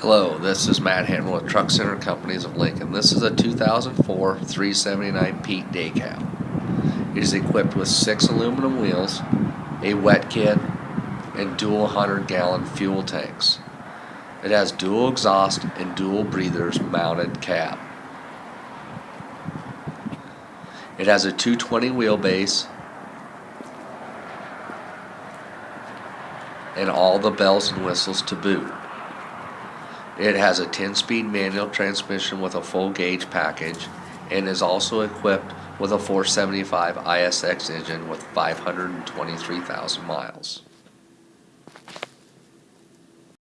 Hello, this is Matt Hamlin with Truck Center Companies of Lincoln. This is a 2004 379 Pete day cab. It is equipped with six aluminum wheels, a wet kit, and dual 100 gallon fuel tanks. It has dual exhaust and dual breathers mounted cab. It has a 220 wheelbase and all the bells and whistles to boot. It has a 10 speed manual transmission with a full gauge package and is also equipped with a 475 ISX engine with 523,000 miles.